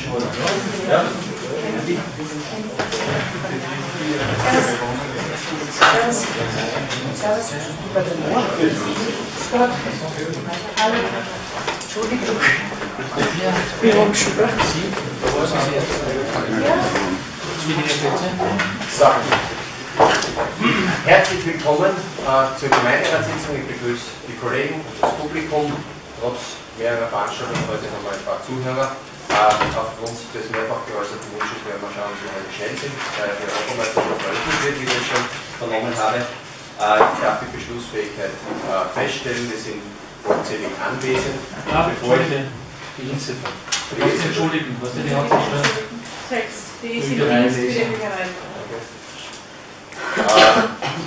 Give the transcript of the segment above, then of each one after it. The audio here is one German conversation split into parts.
So. Herzlich willkommen äh, zur Gemeinderatssitzung. Ich begrüße die Kollegen das Publikum. Trotz mehrerer Veranstaltungen heute haben wir ein paar Zuhörer. Aufgrund des mehrfach geäußerten Wunsches werden wir schauen, wie wir schnell sind, weil der Europameister schon veröffentlicht wird, wie ich schon vernommen habe. Ich darf die Beschlussfähigkeit äh, feststellen. Wir sind vollzählig anwesend. Ja, Bevor ich-. Die Inziffer. Entschuldigen, was denn die Hauptsache? Text. Die. Äh,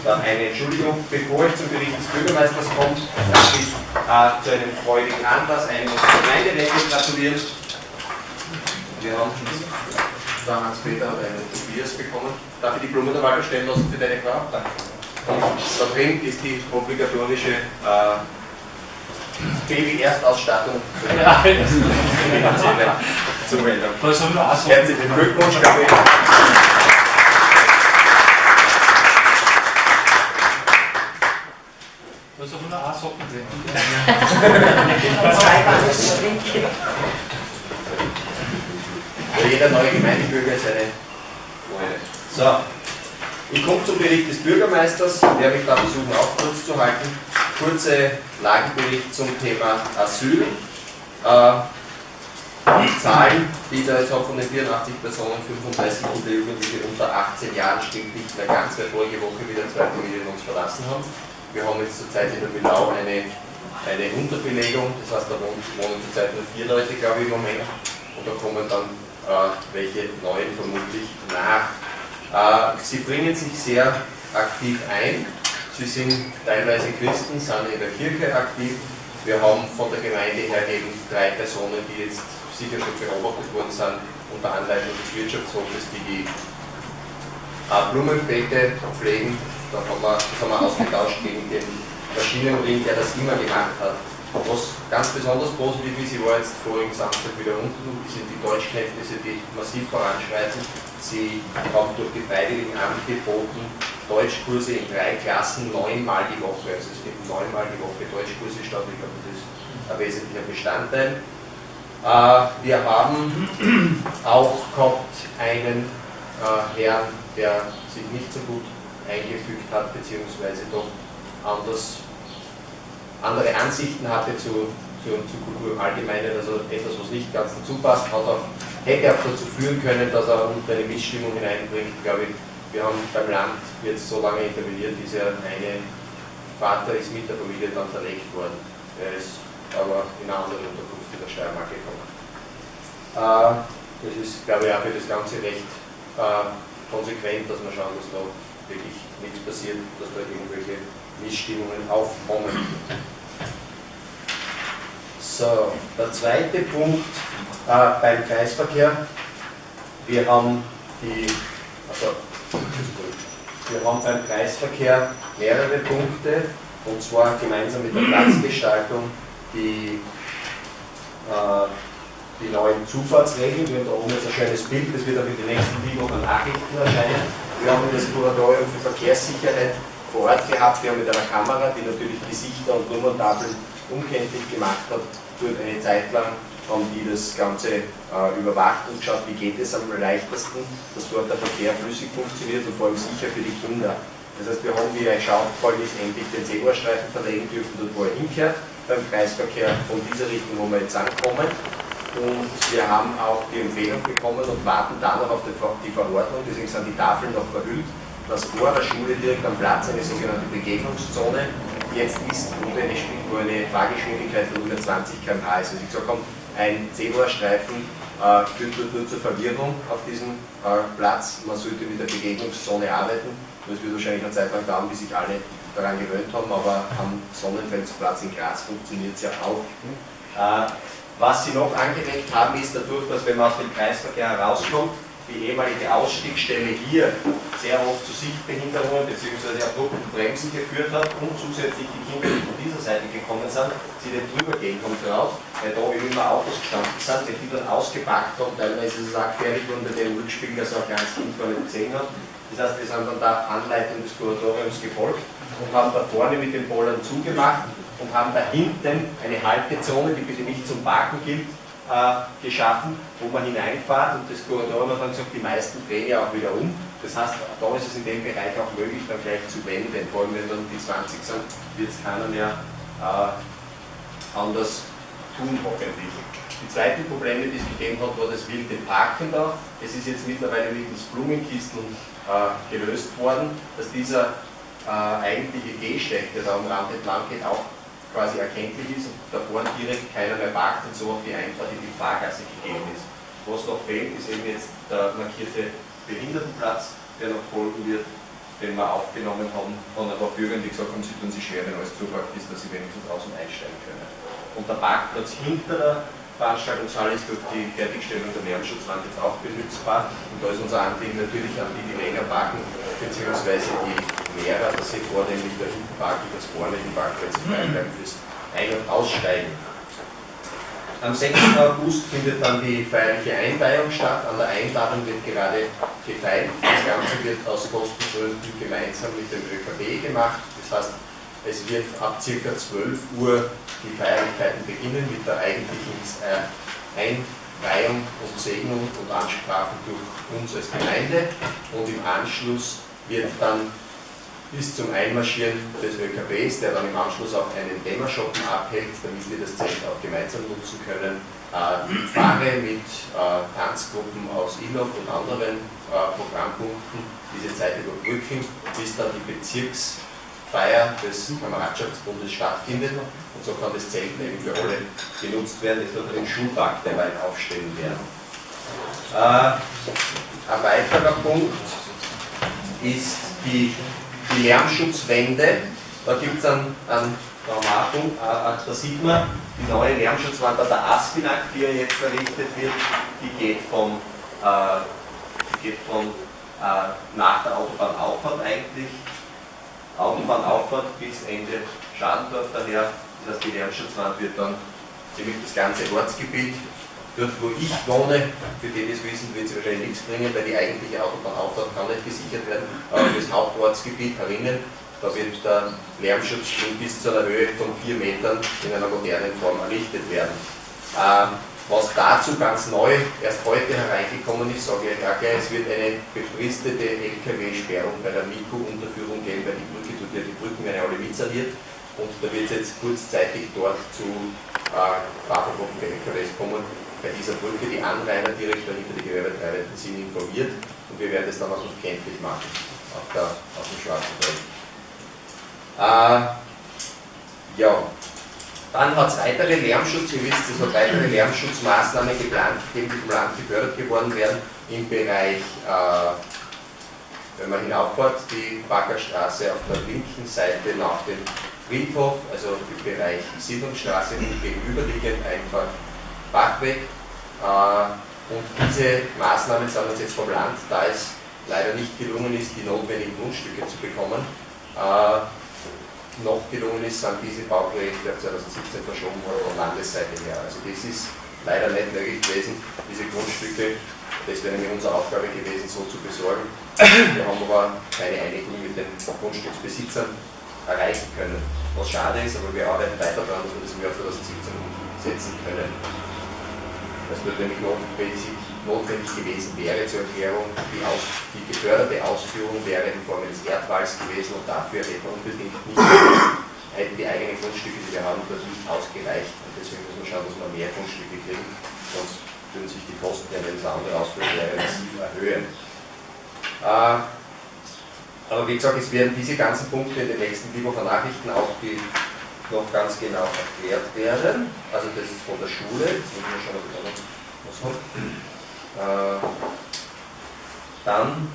dann eine Entschuldigung, bevor ich zum Bericht des Bürgermeisters komme, darf ich äh, zu einem freudigen Anlass einem unserer Gemeinderäte gratulieren. Wir haben da Hans-Peter hat einen Tobias bekommen. Darf ich die Blumen einmal bestellen lassen für deine Frau? Danke. Da drin ist die obligatorische äh, Baby-Erstausstattung Ja, auch sagen? Herzlichen Glückwunsch, glaube ich. Was soll man auch sagen? Zwei waren. Für jeder neue Gemeindebürger ist eine Freude. So, ich komme zum Bericht des Bürgermeisters, der mich da versuchen auch kurz zu halten. Kurze Lagebericht zum Thema Asyl. Äh, die Zahlen, die da jetzt habe von den 84 Personen, 35 Kinder Jugendliche unter 18 Jahren stimmt nicht mehr ganz, weil vorige Woche wieder zwei Familien uns verlassen haben. Wir haben jetzt zurzeit in der Millau eine, eine Unterbelegung, das heißt, da wohnen, zurzeit nur vier Leute, glaube ich, im Moment. Und da kommen dann welche neuen vermutlich nach. Äh, sie bringen sich sehr aktiv ein. Sie sind teilweise Christen, sind in der Kirche aktiv. Wir haben von der Gemeinde her eben drei Personen, die jetzt sicher schon beobachtet worden sind, unter Anleitung des Wirtschaftshofes, die die äh, Blumenbeete pflegen. Da haben wir, das haben wir ausgetauscht gegen den Maschinenring, der das immer gemacht hat. Was ganz besonders positiv ist, ich war jetzt vorigen Samstag wieder unten, sind die Deutschkenntnisse, die massiv voranschreiten. Sie haben durch die Freiwilligen angeboten, Deutschkurse in drei Klassen neunmal die Woche. Also es finden neunmal die Woche Deutschkurse statt. Ich glaube, das ist ein wesentlicher Bestandteil. Äh, wir haben auch gehabt einen äh, Herrn, der sich nicht so gut eingefügt hat, beziehungsweise doch anders andere Ansichten hatte zu, zu, zu Kultur im Allgemeinen, also etwas, was nicht ganz dazu passt, hat auch, hätte auch dazu führen können, dass er unter eine Missstimmung hineinbringt, glaube ich. Wir haben beim Land jetzt so lange interveniert, dieser eine Vater ist mit der Familie dann verlegt worden. Er ist aber in eine andere Unterkunft in der Steiermark gekommen. Äh, das ist, glaube ich, auch für das Ganze recht äh, konsequent, dass wir schauen, da wirklich nichts passiert, dass da irgendwelche Missstimmungen aufkommen. So, der zweite Punkt äh, beim Kreisverkehr. Wir haben die, also, wir haben beim Kreisverkehr mehrere Punkte und zwar gemeinsam mit der Platzgestaltung die, äh, die neuen Zufahrtsregeln. Wir haben da oben jetzt ein schönes Bild, das wird auch in den nächsten Wochen Nachrichten erscheinen. Wir haben das Kuratorium für Verkehrssicherheit vor Ort gehabt. Wir haben mit einer Kamera, die natürlich Gesichter und Nummerntafeln unkenntlich gemacht hat, dort eine Zeit lang haben die das Ganze äh, überwacht und geschaut, wie geht es am leichtesten, dass dort der Verkehr flüssig funktioniert und vor allem sicher für die Kinder. Das heißt, wir haben, wie euch schon aufgefallen ist, endlich den Zebrastreifen verlegen dürfen, dort wo er hinkehrt, beim Kreisverkehr von dieser Richtung, wo wir jetzt ankommen. Und wir haben auch die Empfehlung bekommen und warten da noch auf die Ver- die Verordnung, deswegen sind die Tafeln noch verhüllt, dass vor der Schule direkt am Platz eine sogenannte Begegnungszone jetzt ist, wo eine, wo eine Fahrgeschwindigkeit von 120 km/h ist. Also ich gesagt habe, ein Zebrastreifen äh, führt nur zur Verwirrung auf diesem äh, Platz. Man sollte mit der Begegnungszone arbeiten. Das wird wahrscheinlich eine Zeit lang dauern, bis sich alle daran gewöhnt haben, aber am Sonnenfeldsplatz in Graz funktioniert es ja auch. Äh, was sie noch angeregt haben, ist dadurch, dass wenn man aus dem Kreisverkehr herauskommt, die ehemalige Ausstiegsstelle hier sehr oft zu Sichtbehinderungen bzw. abrupten Bremsen geführt hat und zusätzlich die Kinder, die von dieser Seite gekommen sind, sie nicht drüber gehen haben drauf, weil da eben immer Autos gestanden sind, wenn die dann ausgepackt haben, teilweise ist es auch gefährlich worden bei den Rückspielen, dass auch kleines Kind gar nicht gesehen hat. Das heißt, wir sind dann der Anleitung des Kuratoriums gefolgt und haben da vorne mit den Bollern zugemacht und haben da hinten eine Haltezone, die bitte nicht zum Parken gilt, äh, geschaffen, wo man hineinfährt und das Kuratorium hat dann gesagt, die meisten drehen ja auch wieder um. Das heißt, da ist es in dem Bereich auch möglich, dann gleich zu wenden, vor allem wenn dann die 20 sind, wird es keiner mehr äh, anders tun, hoffentlich. Die zweiten Probleme, die es gegeben hat, war das wilde Parken da. Es ist jetzt mittlerweile mittels Blumenkisten äh, gelöst worden, dass dieser äh, eigentliche Gehsteig, der da am Rand entlang geht, auch quasi erkenntlich ist und davor direkt keiner mehr parkt und so auf die Einfahrt in die Fahrgasse gegeben ist. Was noch fehlt, ist eben jetzt der markierte Behindertenplatz, der noch folgen wird, den wir aufgenommen haben von ein paar Bürgern, die gesagt haben, sie tun sich schwer, wenn alles zugepackt ist, dass sie wenigstens draußen einsteigen können. Und der Parkplatz hinter der Veranstaltungshalle ist durch die Fertigstellung der Lärmschutzwand jetzt auch benutzbar. Und da ist unser Anliegen natürlich an die, die länger parken, beziehungsweise die Lehrer, dass sie vornehmlich da hinten parken, dass vorne die Parkplätze frei bleiben fürs Ein- und Aussteigen. Am 6. August findet dann die feierliche Einweihung statt. An der Einladung wird gerade gefeiert. Das Ganze wird aus Kostengründen gemeinsam mit dem ÖKB gemacht. Das heißt, es wird ab ca. 12 Uhr die Feierlichkeiten beginnen mit der eigentlichen äh, Einweihung und Segnung und Ansprachen durch uns als Gemeinde. Und im Anschluss wird dann bis zum Einmarschieren des ÖKBs, der dann im Anschluss auch einen Dämmerschoppen abhält, damit wir das Zelt auch gemeinsam nutzen können. Äh, Fahre mit äh, Tanzgruppen aus Illoch und anderen äh, Programmpunkten diese Zeit überbrücken, bis dann die Bezirksfeier des Kameradschaftsbundes stattfindet. Und so kann das Zelt eben für alle genutzt werden. Es wird den Schulpark derweil aufstellen werden. Äh, ein weiterer Punkt ist die die Lärmschutzwände, da gibt es einen, einen Traumatum, äh, da sieht man die neue Lärmschutzwand an der Aspinag, die jetzt errichtet wird, die geht von, äh, die geht von äh, nach der Autobahnauffahrt eigentlich, Autobahnauffahrt bis Ende Schadendorf daher, das heißt die Lärmschutzwand wird dann ziemlich das ganze Ortsgebiet Dort, wo ich wohne, für die das wissen, wird es wahrscheinlich nichts bringen, weil die eigentliche Autobahnauffahrt kann nicht gesichert werden. Aber das Hauptortsgebiet herinnen, da wird der Lärmschutz bis zu einer Höhe von 4 Metern in einer modernen Form errichtet werden. Ähm, was dazu ganz neu erst heute hereingekommen ist, sage ich gleich, es wird eine befristete LKW-Sperrung bei der Miku-Unterführung geben, weil die Brücke tut ja die Brücken werden alle mitsaniert und da wird es jetzt kurzzeitig dort zu äh, Fahrverboten für LKWs kommen bei dieser Brücke die Anrainer direkt dahinter die Gewerbetreibenden sind informiert und wir werden das dann auch noch kenntlich machen auf, der, auf dem Schwarzen Feld. Äh, ja, dann hat es weitere Lärmschutz, ihr wisst, es hat weitere Lärmschutzmaßnahmen geplant, die vom Land gefördert geworden werden im Bereich, äh, wenn man hinauffährt, die Baggerstraße auf der linken Seite nach dem Friedhof, also im Bereich Siedlungsstraße gegenüberliegend einfach Bachweg. Äh, und diese Maßnahmen sind uns jetzt vom Land, da es leider nicht gelungen ist, die notwendigen Grundstücke zu bekommen, äh, noch gelungen ist, sind diese Bauprojekte auf 2017 verschoben worden von Landesseite her. Also das ist leider nicht möglich gewesen, diese Grundstücke, das wäre nämlich unsere Aufgabe gewesen, so zu besorgen. Wir haben aber keine Einigung mit den Grundstücksbesitzern erreichen können, was schade ist, aber wir arbeiten weiter daran, dass wir das im Jahr 2017 umsetzen können. Das notwendig, notwendig gewesen wäre zur Erklärung, die, aus, die geförderte Ausführung wäre in Form eines Erdwalls gewesen und dafür hätten unbedingt nicht, hätten die eigenen Grundstücke, die wir haben, dort nicht ausgereicht. Und deswegen müssen wir schauen, dass wir mehr Grundstücke kriegen, sonst würden sich die Kosten, wenn es Ausbildung wäre, massiv erhöhen. Äh, aber wie gesagt, es werden diese ganzen Punkte in den nächsten Wochen Nachrichten auch die noch ganz genau erklärt werden. Also das ist von der Schule, müssen wir schon was haben. Äh, dann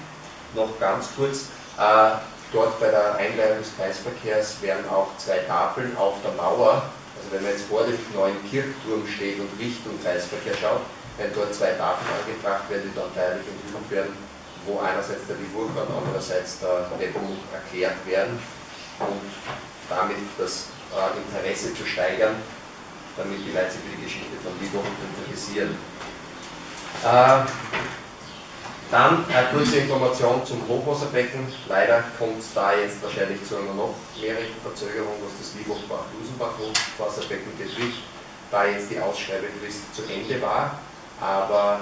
noch ganz kurz, äh, dort bei der Einleitung des Kreisverkehrs werden auch zwei Tafeln auf der Mauer, also wenn man jetzt vor dem neuen Kirchturm steht und Richtung Kreisverkehr schaut, werden dort zwei Tafeln angebracht werden, die dann feierlich enthüllt werden, wo einerseits der und andererseits der Nepomuk erklärt werden und damit das äh, Interesse zu steigern, damit die Leute für die Geschichte von Liburg interessieren. Äh, dann eine kurze Information zum Hochwasserbecken. Leider kommt es da jetzt wahrscheinlich zu einer noch mehreren Verzögerung, was das Liebach-Bach-Dusenbach-Hochwasserbecken betrifft, da jetzt die Ausschreibefrist zu Ende war, aber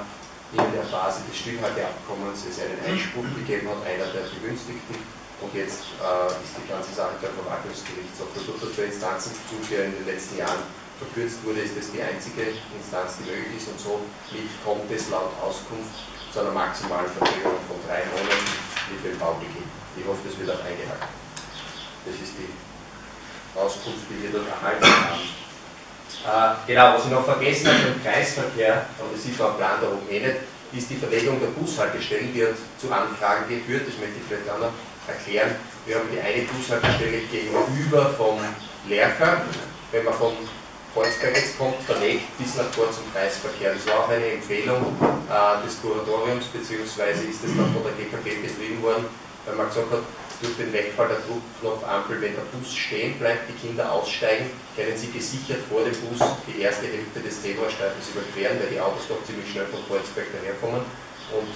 in der Phase des Stillhalteabkommens es einen Einspruch gegeben hat, einer der Begünstigten, und jetzt äh, ist die ganze Sache beim Verwaltungsgerichtshof. Dadurch, dass für Instanzenzug ja in den letzten Jahren verkürzt wurde, ist das die einzige Instanz, die möglich ist und so kommt es laut Auskunft zu einer maximalen Verzögerung von drei Monaten mit dem Baubeginn. Ich hoffe, das wird auch eingehalten. Das ist die Auskunft, die wir dort erhalten haben. Äh, genau, was ich noch vergessen habe im Kreisverkehr, aber das sieht man am Plan da oben eh nicht, ist die Verlegung der Bushaltestellen, die hat zu Anfragen geführt, das möchte ich vielleicht auch noch erklären. Wir haben die eine Bushaltestelle gegenüber vom Lercher, wenn man von Kreuzberg jetzt kommt, verlegt bis nach vor zum Kreisverkehr. Das war auch eine Empfehlung äh, des Kuratoriums, beziehungsweise ist es dann von der GKG betrieben worden, weil man gesagt hat, durch den Wegfall der Druckknopfampel, wenn der Bus stehen bleibt, die Kinder aussteigen, können sie gesichert vor dem Bus die erste Hälfte des Zebrastreifens überqueren, weil die Autos doch ziemlich schnell von Kreuzberg daherkommen. Und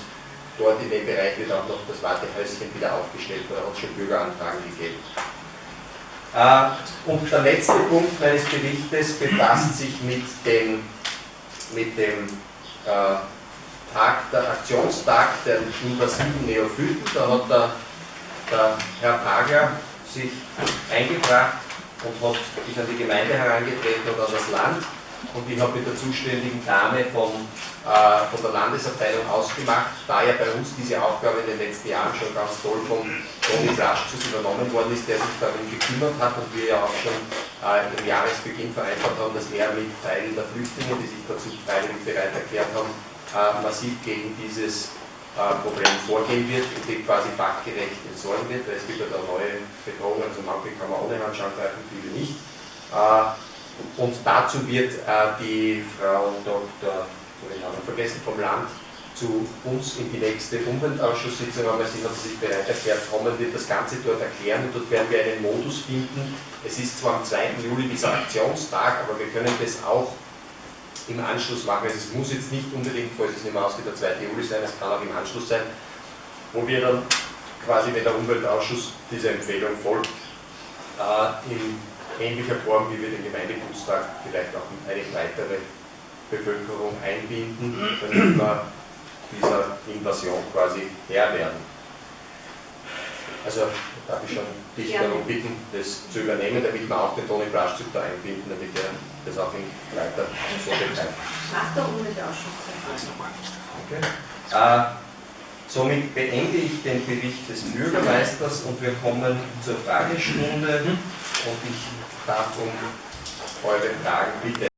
dort in dem Bereich wird auch noch das Wartehäuschen wieder aufgestellt, da hat es schon Bürgeranfragen gegeben. Äh, und der letzte Punkt meines Berichtes befasst sich mit dem, mit dem äh, Tag, der Aktionstag der invasiven Neophyten. Da hat der, der Herr Pagler sich eingebracht und hat, ist an die Gemeinde herangetreten und an das Land und ich habe mit der zuständigen Dame von, äh, von der Landesabteilung ausgemacht, da ja bei uns diese Aufgabe in den letzten Jahren schon ganz toll von Toni Raschzus übernommen worden ist, der sich darum gekümmert hat und wir ja auch schon äh, im Jahresbeginn vereinbart haben, dass er mit Teilen der Flüchtlinge, die sich dazu freiwillig bereit erklärt haben, äh, massiv gegen dieses äh, Problem vorgehen wird und die quasi fachgerecht entsorgen wird, weil es gibt ja da neue Bedrohungen, also manche kann man ohne Handschuhe greifen, viele nicht. Und dazu wird äh, die Frau Dr. den Namen vergessen vom Land zu uns in die nächste Umweltausschusssitzung, aber sie hat sich bereit erklärt, kommen wird das Ganze dort erklären und dort werden wir einen Modus finden. Es ist zwar am 2. Juli dieser Aktionstag, aber wir können das auch im Anschluss machen. Also es muss jetzt nicht unbedingt, falls es nicht mehr ausgeht, der 2. Juli sein, es kann auch im Anschluss sein, wo wir dann quasi, wenn der Umweltausschuss dieser Empfehlung folgt, äh, in ähnlicher Form, wie wir den Gemeindebuchstag vielleicht auch eine weitere Bevölkerung einbinden, damit wir dieser Invasion quasi Herr werden. Also darf ich schon dich Gerne. darum bitten, das zu übernehmen, damit wir auch den Toni Blaschzug da einbinden, damit er das auch in weiter so betreibt. Nach der Umweltausschuss. Okay. Äh, somit beende ich den Bericht des Bürgermeisters und wir kommen zur Fragestunde und ich darf um eure Fragen bitte.